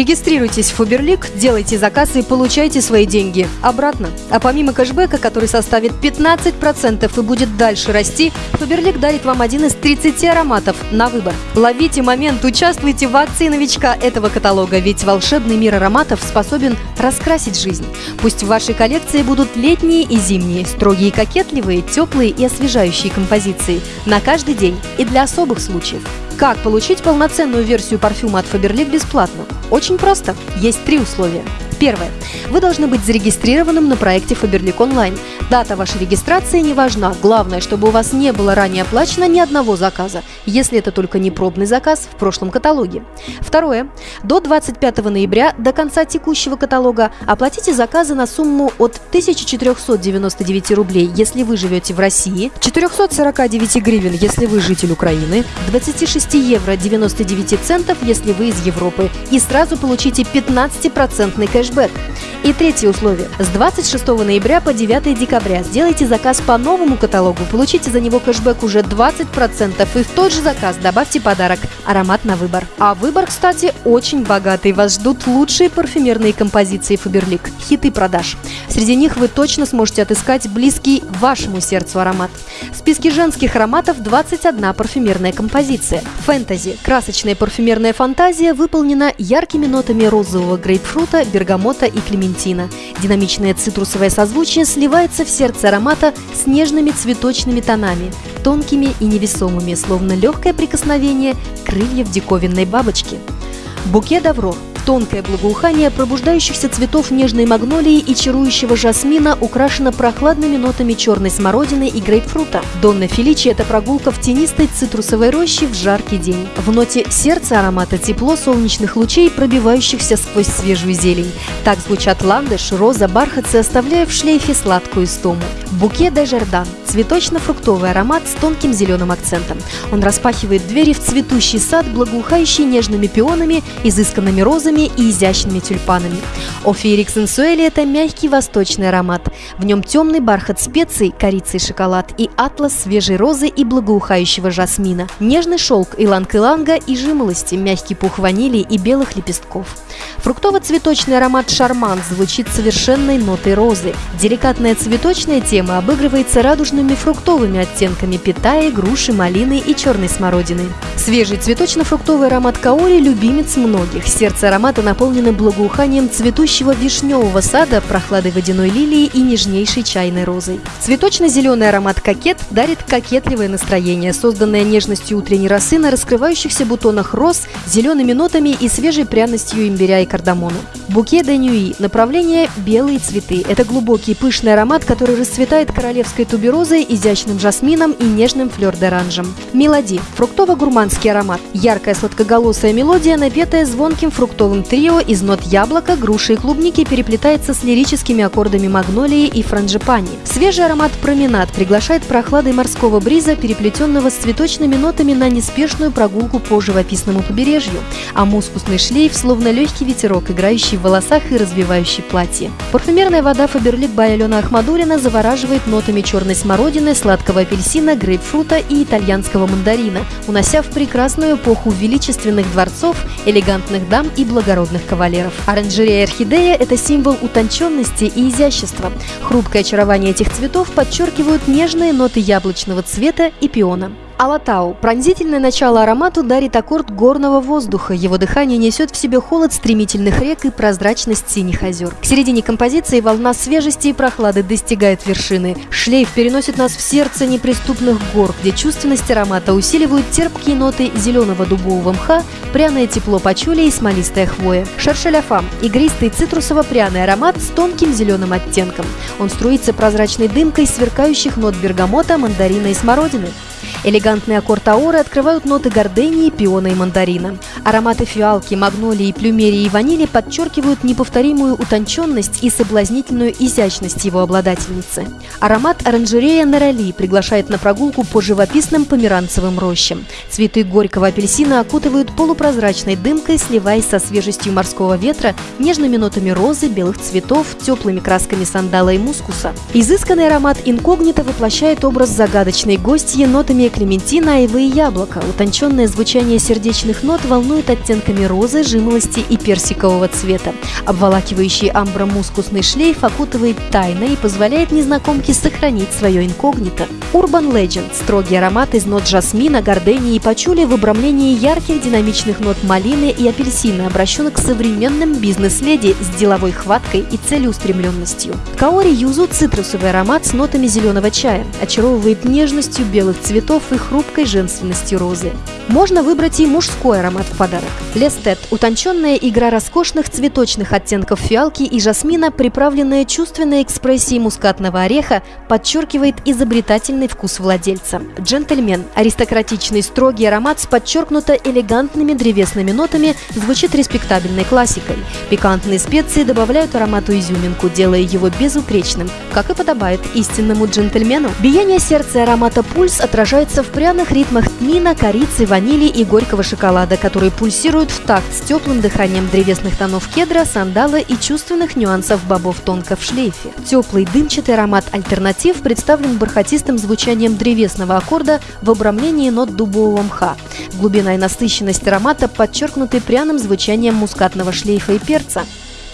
Регистрируйтесь в Фаберлик, делайте заказ и получайте свои деньги обратно. А помимо кэшбэка, который составит 15% и будет дальше расти, Фаберлик дарит вам один из 30 ароматов на выбор. Ловите момент, участвуйте в акции новичка этого каталога, ведь волшебный мир ароматов способен раскрасить жизнь. Пусть в вашей коллекции будут летние и зимние, строгие и кокетливые, теплые и освежающие композиции на каждый день и для особых случаев. Как получить полноценную версию парфюма от Faberlic бесплатно? Очень просто. Есть три условия. Первое. Вы должны быть зарегистрированным на проекте Faberlic Online. Дата вашей регистрации не важна. Главное, чтобы у вас не было ранее оплачено ни одного заказа, если это только не пробный заказ в прошлом каталоге. Второе. До 25 ноября, до конца текущего каталога, оплатите заказы на сумму от 1499 рублей, если вы живете в России, 449 гривен, если вы житель Украины, 26 евро 99 центов, если вы из Европы, и сразу получите 15% кэш кэшбэк. И третье условие. С 26 ноября по 9 декабря сделайте заказ по новому каталогу, получите за него кэшбэк уже 20% и в тот же заказ добавьте подарок – аромат на выбор. А выбор, кстати, очень богатый. Вас ждут лучшие парфюмерные композиции Faberlic, хиты продаж. Среди них вы точно сможете отыскать близкий вашему сердцу аромат. В списке женских ароматов 21 парфюмерная композиция. Фэнтези – красочная парфюмерная фантазия выполнена яркими нотами розового грейпфрута, бергамота и клементина. Динамичное цитрусовое созвучие сливается в сердце аромата с нежными цветочными тонами, тонкими и невесомыми, словно легкое прикосновение крыльев диковинной бабочки. Букет Аврор Тонкое благоухание пробуждающихся цветов нежной магнолии и чарующего жасмина украшено прохладными нотами черной смородины и грейпфрута. Донна Феличи – это прогулка в тенистой цитрусовой роще в жаркий день. В ноте сердца аромата тепло солнечных лучей, пробивающихся сквозь свежую зелень. Так звучат ландыш, роза, бархатцы, оставляя в шлейфе сладкую истому. Буке де Жердан – цветочно-фруктовый аромат с тонким зеленым акцентом. Он распахивает двери в цветущий сад, благоухающий нежными пионами, изысканными розами, и изящными тюльпанами. Офиерик Сенсуэли – это мягкий восточный аромат. В нем темный бархат специй, корица и шоколад, и атлас свежей розы и благоухающего жасмина. Нежный шелк иланг-иланга и жимолости, мягкий пух ванили и белых лепестков. Фруктово-цветочный аромат «Шарман» звучит совершенной нотой розы. Деликатная цветочная тема обыгрывается радужными фруктовыми оттенками питая, груши, малины и черной смородины. Свежий цветочно-фруктовый аромат каори – любимец многих. Сердце аромата наполнено благоуханием цветущего вишневого сада, прохладой водяной лилии и нежнейшей чайной розой. Цветочно-зеленый аромат «Кокет» дарит кокетливое настроение, созданное нежностью утренней росы на раскрывающихся бутонах роз, зелеными нотами и свежей пряностью имбиря и кардамона. Буке де Нюи – направление «белые цветы». Это глубокий пышный аромат, который расцветает королевской туберозой, изящным жасмином и нежным флёр-деранжем. Мелоди – фруктово-гурманский аромат. Яркая сладкоголосая мелодия, напетая звонким фруктовым трио из нот яблока, груши и клубники переплетается с лирическими аккордами магнолии и франжипани. Свежий аромат променад приглашает прохладой морского бриза, переплетенного с цветочными нотами на неспешную прогулку по живописному побережью, а мускусный шлейф словно легкий ветерок, играющий в волосах и развивающий платье. Парфюмерная вода Фаберлик Бай Алена Ахмадулина завораживает нотами черной смородины, сладкого апельсина, грейпфрута и итальянского мандарина, унося в прекрасную эпоху величественных дворцов, элегантных дам и благородных кавалеров. Оранжерея орхидея – это символ утонченности и изящества. Хрупкое очарование этих цветов подчеркивают нежные ноты яблочного цвета и пиона. Алатау. Пронзительное начало аромату дарит аккорд горного воздуха. Его дыхание несет в себе холод стремительных рек и прозрачность синих озер. К середине композиции волна свежести и прохлады достигает вершины. Шлейф переносит нас в сердце неприступных гор, где чувственность аромата усиливают терпкие ноты зеленого дубового мха, пряное тепло пачули и смолистая хвоя. Шаршеляфам – игристый цитрусово-пряный аромат с тонким зеленым оттенком. Он струится прозрачной дымкой сверкающих нот бергамота, мандарина и смородины. Элегантные аккорд ауры открывают ноты гордении, пиона и мандарина. Ароматы фиалки, магнолии, плюмерии и ванили подчеркивают неповторимую утонченность и соблазнительную изящность его обладательницы. Аромат оранжерея Нерали приглашает на прогулку по живописным померанцевым рощам. Цветы горького апельсина окутывают полупрозрачной дымкой, сливаясь со свежестью морского ветра, нежными нотами розы, белых цветов, теплыми красками сандала и мускуса. Изысканный аромат инкогнито воплощает образ загадочной гостьи, ноты нотами клементина, айвы и яблока. Утонченное звучание сердечных нот волнует оттенками розы, жимолости и персикового цвета. Обволакивающий амбромускусный шлейф окутывает тайно и позволяет незнакомке сохранить свое инкогнито. Urban Legend – строгий аромат из нот жасмина, гордении и пачули в обрамлении ярких динамичных нот малины и апельсина, обращенных к современным бизнес-леди с деловой хваткой и целеустремленностью. Каори Юзу – цитрусовый аромат с нотами зеленого чая, очаровывает нежностью белых цветов и хрупкой женственностью розы. Можно выбрать и мужской аромат в подарок. Лестет – утонченная игра роскошных цветочных оттенков фиалки и жасмина, приправленная чувственной экспрессией мускатного ореха, подчеркивает изобретательный вкус владельца. Джентльмен – аристократичный строгий аромат с подчеркнуто элегантными древесными нотами, звучит респектабельной классикой. Пикантные специи добавляют аромату изюминку, делая его безупречным, как и подобает истинному джентльмену. Биение сердца аромата пульс отражается в пряных ритмах тмина, корицы, ванили и горького шоколада, которые пульсируют в такт с теплым дыханием древесных тонов кедра, сандала и чувственных нюансов бобов тонко в шлейфе. Теплый дымчатый аромат альтернатив представлен бархатистым звучанием древесного аккорда в обрамлении нот дубового мха. Глубина и насыщенность аромата подчеркнуты пряным звучанием мускатного шлейфа и перца.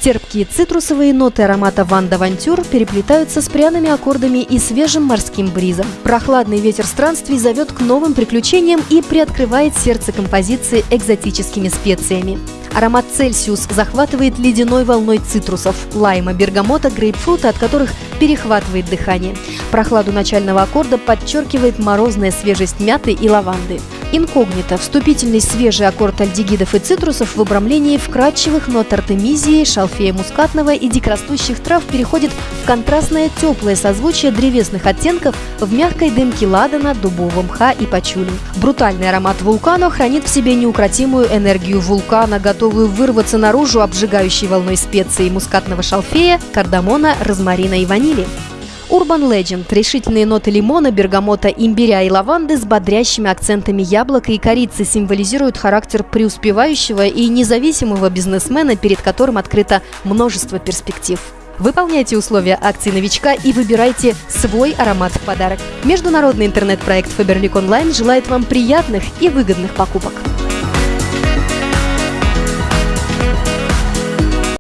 Терпкие цитрусовые ноты аромата Ван Давантюр переплетаются с пряными аккордами и свежим морским бризом. Прохладный ветер странствий зовет к новым приключениям и приоткрывает сердце композиции экзотическими специями. Аромат Цельсиус захватывает ледяной волной цитрусов, лайма, бергамота, грейпфрута, от которых перехватывает дыхание. Прохладу начального аккорда подчеркивает морозная свежесть мяты и лаванды. Инкогнито – вступительный свежий аккорд альдегидов и цитрусов в обрамлении вкрадчивых нот артемизии, шалфея мускатного и дикорастущих трав переходит в контрастное теплое созвучие древесных оттенков в мягкой дымке ладана, дубового мха и пачули. Брутальный аромат вулкана хранит в себе неукротимую энергию вулкана, готовую вырваться наружу обжигающей волной специй мускатного шалфея, кардамона, розмарина и ванили. Urban Legend – решительные ноты лимона, бергамота, имбиря и лаванды с бодрящими акцентами яблока и корицы символизируют характер преуспевающего и независимого бизнесмена, перед которым открыто множество перспектив. Выполняйте условия акции новичка и выбирайте свой аромат в подарок. Международный интернет-проект Faberlic Online желает вам приятных и выгодных покупок.